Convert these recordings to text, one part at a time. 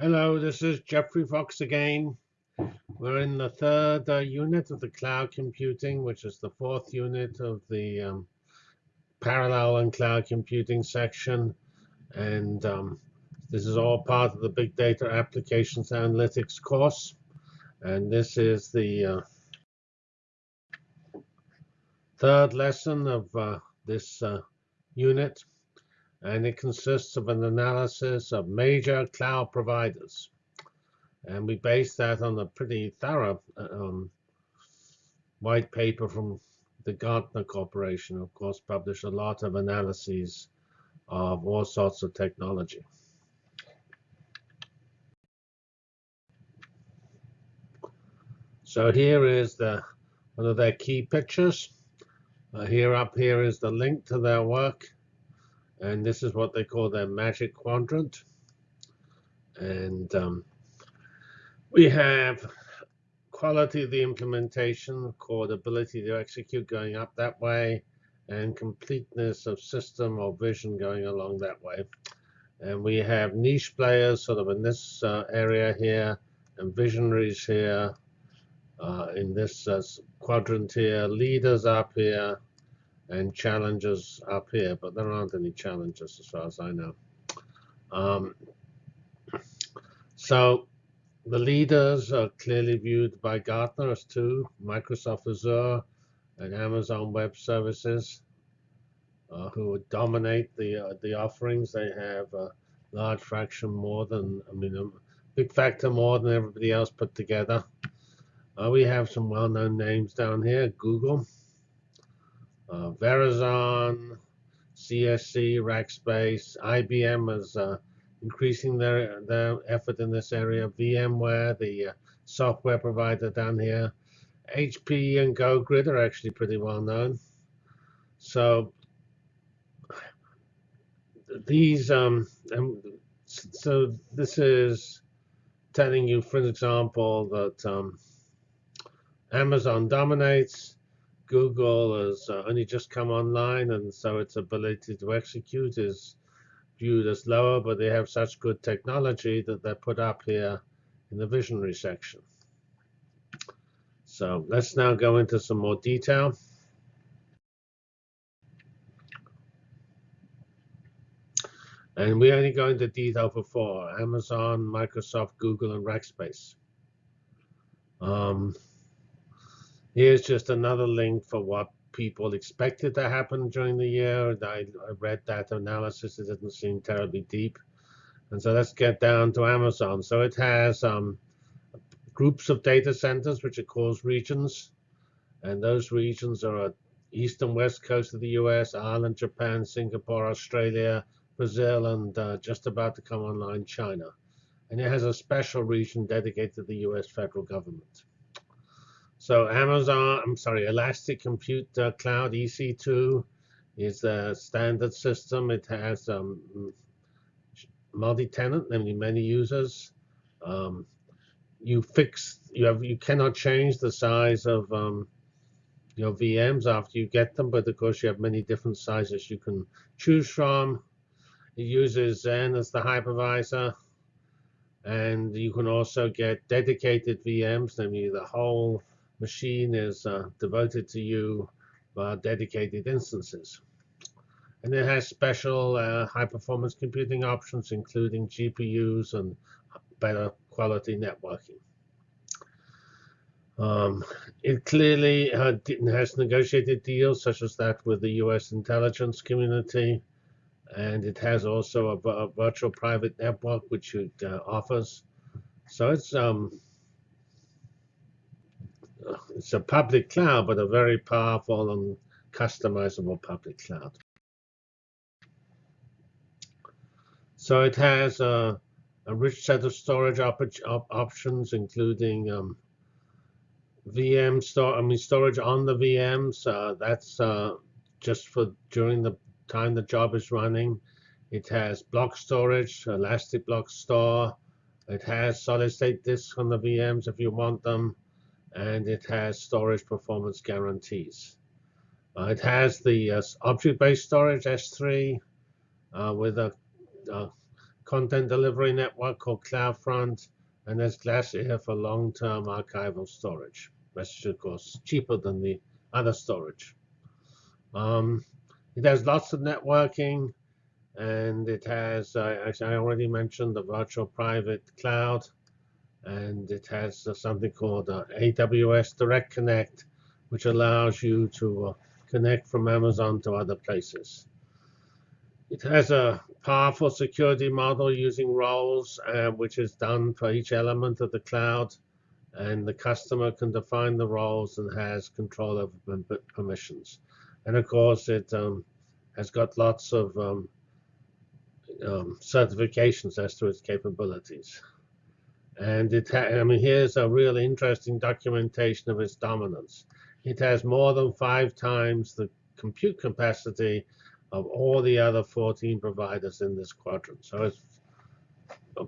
Hello, this is Geoffrey Fox again. We're in the third uh, unit of the cloud computing, which is the fourth unit of the um, parallel and cloud computing section. And um, this is all part of the Big Data Applications Analytics course. And this is the uh, third lesson of uh, this uh, unit and it consists of an analysis of major cloud providers. And we base that on a pretty thorough um, white paper from the Gartner Corporation, of course, published a lot of analyses of all sorts of technology. So here is the one of their key pictures. Uh, here up here is the link to their work and this is what they call their magic quadrant. And um, we have quality of the implementation, called ability to execute going up that way, and completeness of system or vision going along that way. And we have niche players sort of in this uh, area here, and visionaries here, uh, in this uh, quadrant here, leaders up here, and challenges up here, but there aren't any challenges as far as I know. Um, so the leaders are clearly viewed by Gartner as two, Microsoft Azure and Amazon Web Services, uh, who dominate the uh, the offerings. They have a large fraction more than, I mean, a big factor more than everybody else put together. Uh, we have some well-known names down here, Google, uh, Verizon, CSC, Rackspace, IBM is uh, increasing their their effort in this area. VMware, the uh, software provider down here, HP and GoGrid are actually pretty well known. So these um so this is telling you, for example, that um, Amazon dominates. Google has uh, only just come online, and so its ability to execute is viewed as lower, but they have such good technology that they're put up here in the visionary section. So let's now go into some more detail. And we only go into detail for four, Amazon, Microsoft, Google, and Rackspace. Um, Here's just another link for what people expected to happen during the year. I, read that analysis. It doesn't seem terribly deep. And so let's get down to Amazon. So it has um, groups of data centers, which it calls regions. And those regions are east and west coast of the US, Ireland, Japan, Singapore, Australia, Brazil, and uh, just about to come online, China. And it has a special region dedicated to the US federal government. So Amazon, I'm sorry, Elastic Compute uh, Cloud EC2 is a standard system. It has um, multi-tenant, namely many users. Um, you fix, you have, you cannot change the size of um, your VMs after you get them, but of course you have many different sizes you can choose from. It uses Xen as the hypervisor. And you can also get dedicated VMs, namely the whole machine is uh, devoted to you by dedicated instances. And it has special uh, high performance computing options, including GPUs and better quality networking. Um, it clearly uh, has negotiated deals such as that with the US intelligence community. And it has also a, a virtual private network, which it uh, offers. So it's um, it's a public cloud, but a very powerful and customizable public cloud. So it has a, a rich set of storage op op options, including um, VM store. I mean, storage on the VMs. Uh, that's uh, just for during the time the job is running. It has block storage, elastic block store. It has solid state disks on the VMs if you want them and it has storage performance guarantees. Uh, it has the uh, object-based storage S3 uh, with a, a, content delivery network called CloudFront, and there's Glacier for long-term archival storage. Which of course cheaper than the other storage. Um, it has lots of networking, and it has, uh, as I already mentioned, the virtual private cloud, and it has uh, something called uh, AWS Direct Connect, which allows you to uh, connect from Amazon to other places. It has a powerful security model using roles, uh, which is done for each element of the cloud. And the customer can define the roles and has control over permissions. And of course, it um, has got lots of um, um, certifications as to its capabilities. And it I mean, here's a really interesting documentation of its dominance. It has more than five times the compute capacity of all the other 14 providers in this quadrant. So it's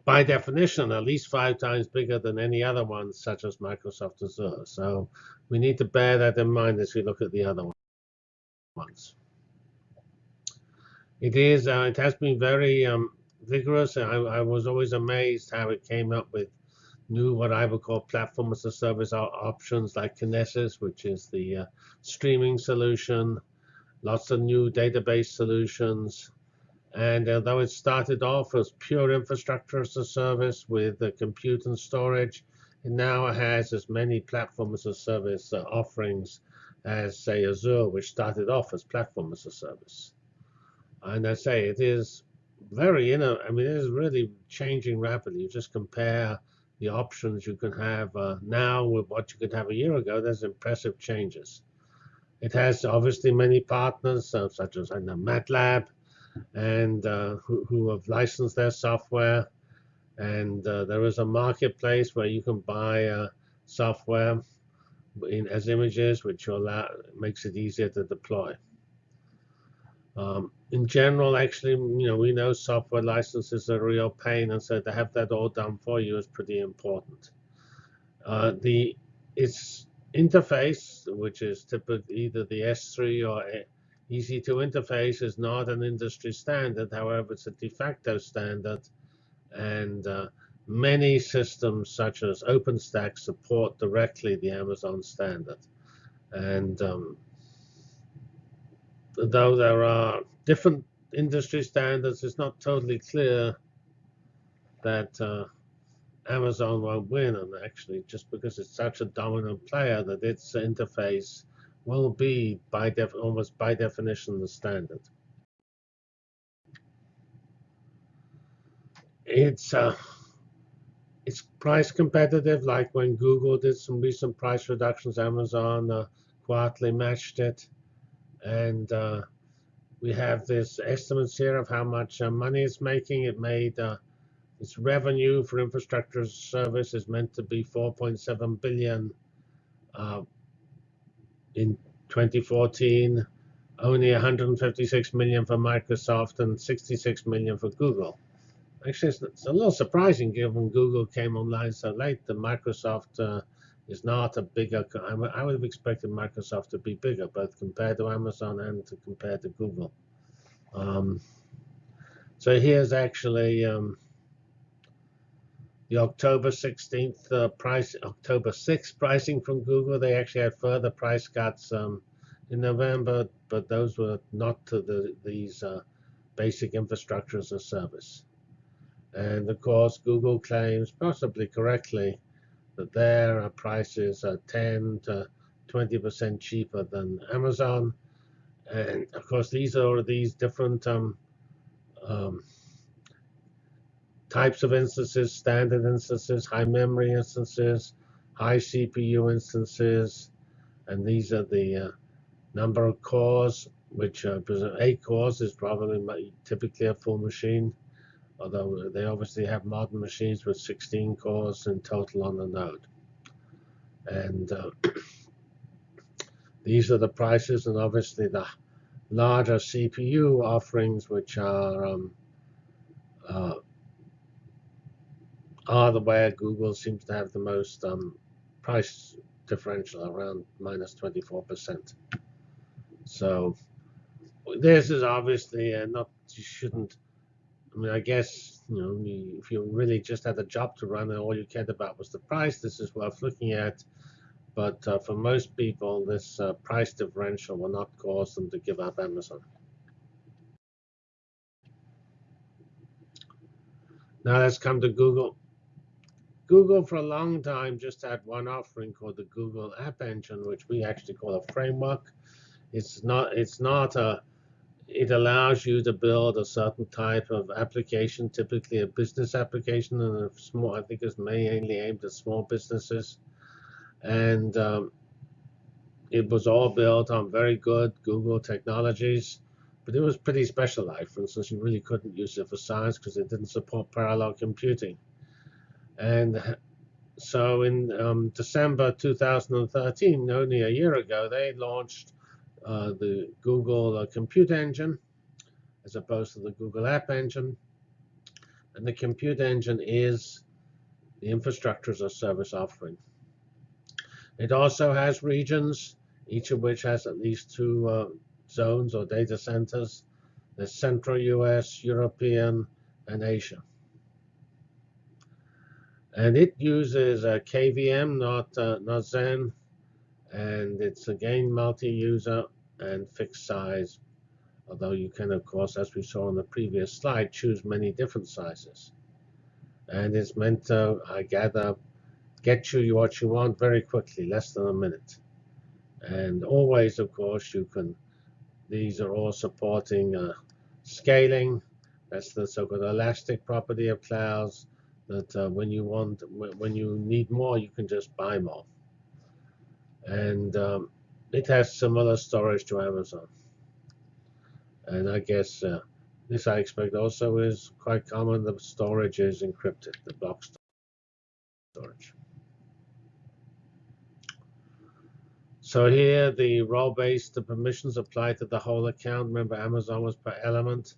by definition at least five times bigger than any other ones, such as Microsoft Azure. So we need to bear that in mind as we look at the other ones. It is. Uh, it has been very um, vigorous. I, I, was always amazed how it came up with new, what I would call platform as a service options like Kinesis, which is the uh, streaming solution, lots of new database solutions. And although it started off as pure infrastructure as a service with the compute and storage, it now has as many platform as a service uh, offerings as, say, Azure, which started off as platform as a service. And I say it is very, you know, I mean, it is really changing rapidly. You just compare the options you can have uh, now with what you could have a year ago. There's impressive changes. It has obviously many partners, uh, such as I know MATLAB, and uh, who, who, have licensed their software. And uh, there is a marketplace where you can buy uh, software in, as images, which allow, makes it easier to deploy. Um, in general, actually, you know, we know software licenses are a real pain, and so to have that all done for you is pretty important. Uh, the it's interface, which is typically either the S3 or EC2 interface, is not an industry standard. However, it's a de facto standard. And uh, many systems, such as OpenStack, support directly the Amazon standard. And um, though there are different industry standards, it's not totally clear that uh, Amazon won't win, and actually, just because it's such a dominant player, that its interface will be by def almost by definition the standard. It's uh, it's price competitive, like when Google did some recent price reductions. Amazon uh, quietly matched it, and uh, we have this estimates here of how much uh, money it's making. It made uh, its revenue for infrastructure service is meant to be 4.7 billion uh, in 2014. Only 156 million for Microsoft and 66 million for Google. Actually, it's, it's a little surprising given Google came online so late that Microsoft uh, is not a bigger. I would have expected Microsoft to be bigger, both compared to Amazon and to compared to Google. Um, so here's actually um, the October 16th uh, price, October 6th pricing from Google. They actually had further price cuts um, in November, but those were not to the, these uh, basic infrastructure as a service. And of course, Google claims, possibly correctly, that their prices are 10 to 20% cheaper than Amazon. And of course, these are these different um, um, types of instances, standard instances, high memory instances, high CPU instances, and these are the uh, number of cores, which uh, eight cores is probably typically a full machine, although they obviously have modern machines with 16 cores in total on the node. And uh, these are the prices, and obviously the larger CPU offerings, which are um, uh, are the where Google seems to have the most um, price differential around minus 24%. So this is obviously uh, not, you shouldn't, mean, I guess you know, if you really just had a job to run and all you cared about was the price, this is worth looking at. But uh, for most people, this uh, price differential will not cause them to give up Amazon. Now let's come to Google. Google for a long time just had one offering called the Google App Engine, which we actually call a framework. It's not it's not a it allows you to build a certain type of application, typically a business application, and small I think it's mainly aimed at small businesses. And um, it was all built on very good Google technologies but it was pretty specialized. For instance, you really couldn't use it for science because it didn't support parallel computing. And so in um, December 2013, only a year ago, they launched uh, the Google uh, Compute Engine as opposed to the Google App Engine. And the Compute Engine is the infrastructure as a service offering. It also has regions, each of which has at least two uh, zones or data centers. the Central US, European, and Asia. And it uses a KVM, not, uh, not Xen. And it's again multi-user and fixed size. Although you can, of course, as we saw on the previous slide, choose many different sizes. And it's meant to, I gather, get you what you want very quickly, less than a minute. And always, of course, you can these are all supporting uh, scaling. That's the so-called elastic property of clouds. That uh, when you want, when you need more, you can just buy more. And um, it has similar storage to Amazon. And I guess uh, this I expect also is quite common. The storage is encrypted, the block storage. So here the role-based the permissions apply to the whole account. Remember Amazon was per element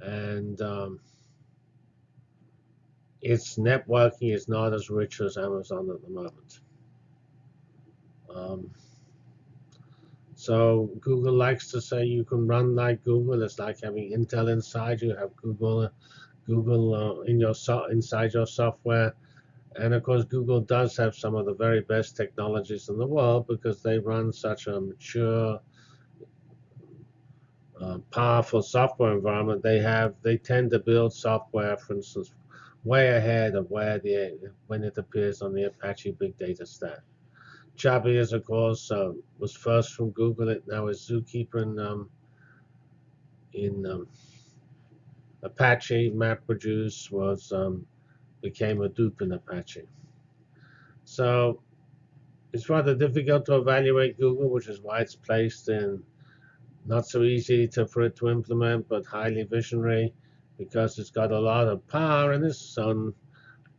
and um, its networking is not as rich as Amazon at the moment. Um, so Google likes to say you can run like Google. It's like having Intel inside you. Have Google, Google uh, in your so inside your software. And of course, Google does have some of the very best technologies in the world because they run such a mature, uh, powerful software environment. They have, they tend to build software, for instance, way ahead of where the when it appears on the Apache Big Data Stack. Chubby, is, of course, uh, was first from Google. It now is Zookeeper in um, in um, Apache. MapReduce was um, became Hadoop in Apache. So it's rather difficult to evaluate Google, which is why it's placed in not so easy to, for it to implement, but highly visionary because it's got a lot of power in its sun,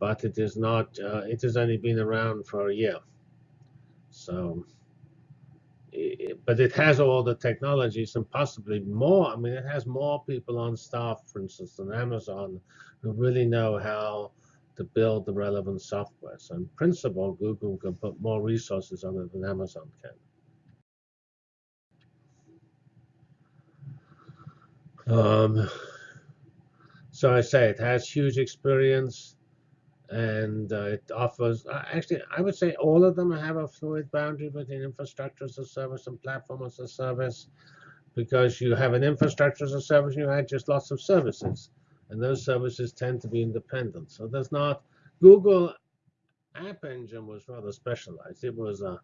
but it is not. Uh, it has only been around for a year. So, it, but it has all the technologies and possibly more. I mean, it has more people on staff, for instance, than Amazon, who really know how to build the relevant software. So in principle, Google can put more resources on it than Amazon can. Um, so I say it has huge experience and uh, it offers, uh, actually, I would say all of them have a fluid boundary between infrastructure as a service and platform as a service because you have an infrastructure as a service and you add just lots of services and those services tend to be independent. So there's not Google App Engine was rather specialized. It was a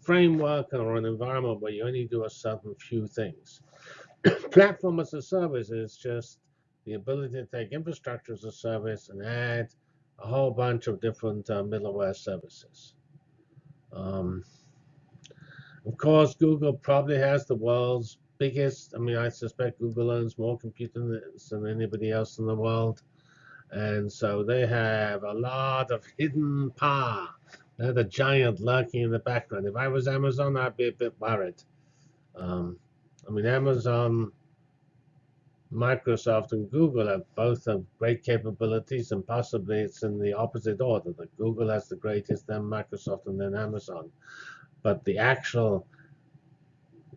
framework or an environment where you only do a certain few things. Platform as a service is just the ability to take infrastructure as a service and add a whole bunch of different uh, middleware services. Um, of course, Google probably has the world's biggest. I mean, I suspect Google owns more computers than anybody else in the world. And so they have a lot of hidden power. They're the giant lurking in the background. If I was Amazon, I'd be a bit worried. Um, I mean, Amazon, Microsoft, and Google have both have great capabilities, and possibly it's in the opposite order that Google has the greatest, then Microsoft, and then Amazon. But the actual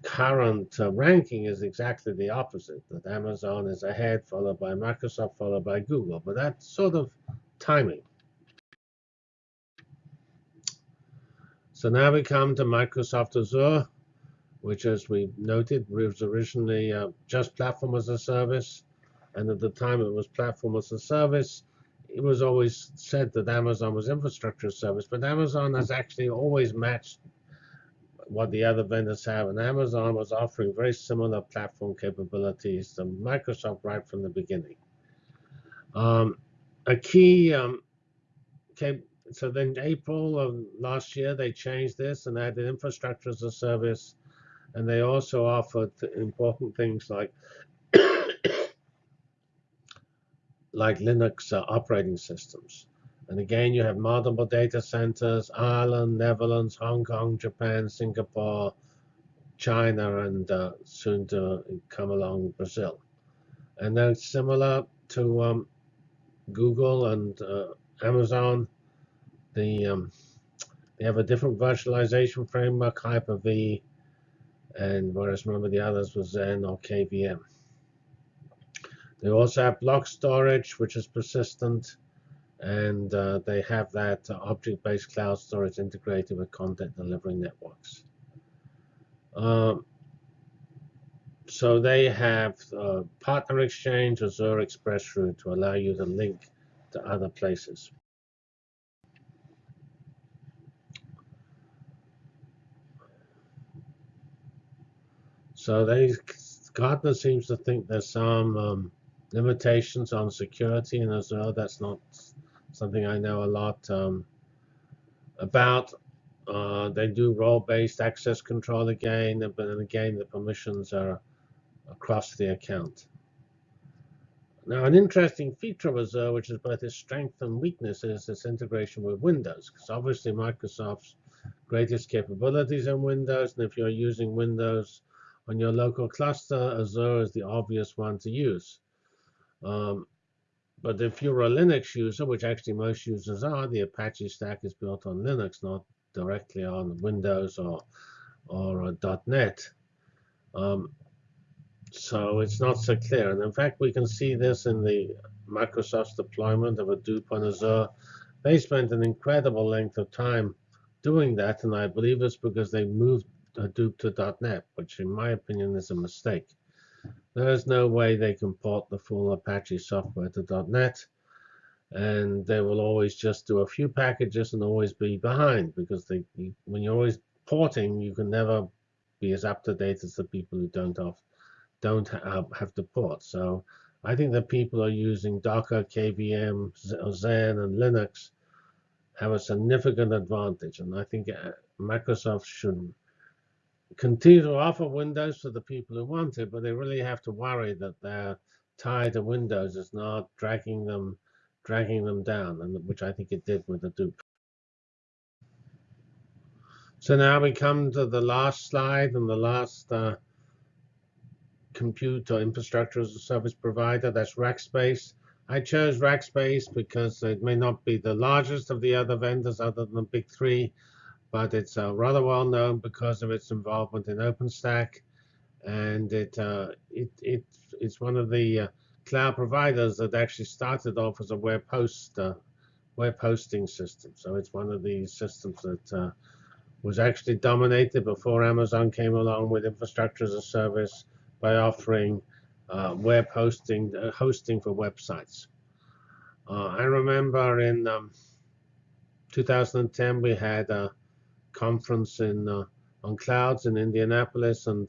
current uh, ranking is exactly the opposite, that Amazon is ahead, followed by Microsoft, followed by Google. But that's sort of timing. So now we come to Microsoft Azure, which, as we noted, was originally uh, just platform as a service. And at the time it was platform as a service, it was always said that Amazon was infrastructure service, but Amazon has actually always matched what the other vendors have, and Amazon was offering very similar platform capabilities to Microsoft right from the beginning. Um, a key, um, so then April of last year, they changed this and added infrastructure as a service, and they also offered important things like like Linux uh, operating systems. And again, you have multiple data centers, Ireland, Netherlands, Hong Kong, Japan, Singapore, China, and uh, soon to come along Brazil. And then similar to um, Google and uh, Amazon, the um, they have a different virtualization framework, Hyper-V, and whereas remember the others was Xen or KVM. They also have block storage, which is persistent, and uh, they have that object-based cloud storage integrated with content delivery networks. Um, so they have uh, Partner Exchange, Azure Express Route to allow you to link to other places. So they, Gartner seems to think there's some um, limitations on security in Azure. That's not something I know a lot um, about. Uh, they do role-based access control again, but then again, the permissions are across the account. Now, an interesting feature of Azure, which is both its strength and weakness, is its integration with Windows. Because obviously, Microsoft's greatest capabilities in Windows, and if you're using Windows on your local cluster, Azure is the obvious one to use. Um, but if you're a Linux user, which actually most users are, the Apache stack is built on Linux, not directly on Windows or or .NET. Um, so it's not so clear. And in fact, we can see this in the Microsoft's deployment of Hadoop on Azure. They spent an incredible length of time doing that, and I believe it's because they moved Hadoop to .NET, which in my opinion is a mistake. There's no way they can port the full Apache software to .NET, and they will always just do a few packages and always be behind because they, when you're always porting, you can never be as up to date as the people who don't have, don't have, have to port. So I think that people are using Docker, KVM, Xen, and Linux have a significant advantage, and I think uh, Microsoft should continue to offer Windows to the people who want it, but they really have to worry that their tie to Windows is not dragging them dragging them down, and which I think it did with Hadoop. So now we come to the last slide and the last uh, compute or infrastructure as a service provider. That's Rackspace. I chose Rackspace because it may not be the largest of the other vendors other than the big three, but it's uh, rather well known because of its involvement in OpenStack, and it it, it it's one of the uh, cloud providers that actually started off as a web host uh, web hosting system. So it's one of these systems that uh, was actually dominated before Amazon came along with infrastructure as a service by offering uh, web hosting uh, hosting for websites. I remember in um, 2010 we had a conference in uh, on clouds in Indianapolis, and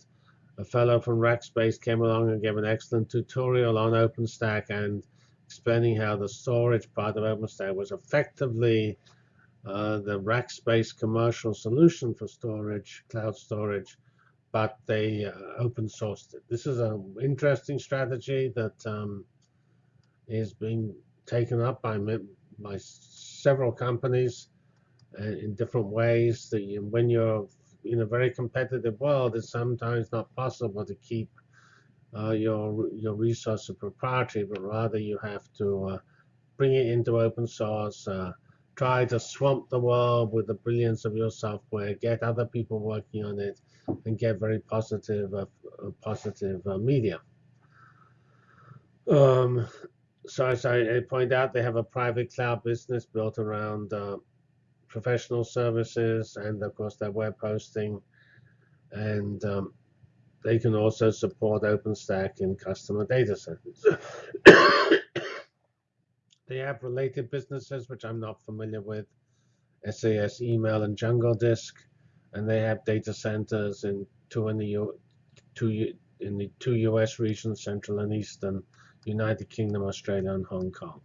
a fellow from Rackspace came along and gave an excellent tutorial on OpenStack and explaining how the storage part of OpenStack was effectively uh, the Rackspace commercial solution for storage, cloud storage, but they uh, open sourced it. This is an interesting strategy that um, is being taken up by, by several companies in different ways. When you're in a very competitive world, it's sometimes not possible to keep uh, your your resource proprietary, but rather you have to uh, bring it into open source, uh, try to swamp the world with the brilliance of your software, get other people working on it, and get very positive, uh, uh, positive uh, media. Um, so as I, point out, they have a private cloud business built around uh, professional services and of course their web hosting and um, they can also support OpenStack in customer data centers. they have related businesses, which I'm not familiar with, SaaS Email and Jungle Disk, and they have data centers in two in the U, two in the two U.S. regions, Central and Eastern, United Kingdom, Australia, and Hong Kong.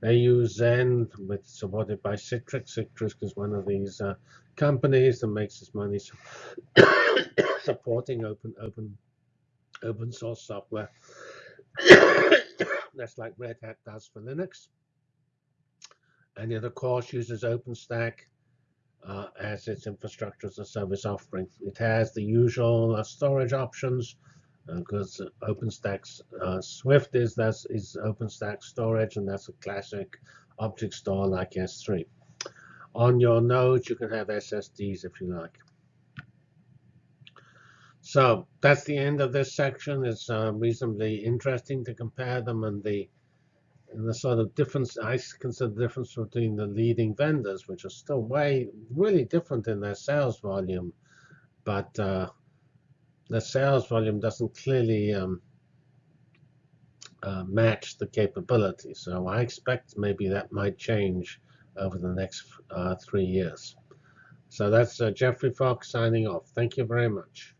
They use Xen, with supported by Citrix. Citrix is one of these uh, companies that makes its money supporting open open open source software. That's like Red Hat does for Linux. And it of course uses OpenStack uh, as its infrastructure as a service offering. It has the usual uh, storage options because uh, uh, Swift is that's is OpenStack storage, and that's a classic object store like S3. On your nodes, you can have SSDs if you like. So that's the end of this section. It's uh, reasonably interesting to compare them and the and the sort of difference I consider the difference between the leading vendors, which are still way really different in their sales volume, but uh, the sales volume doesn't clearly um, uh, match the capability. So I expect maybe that might change over the next uh, three years. So that's uh, Geoffrey Fox signing off. Thank you very much.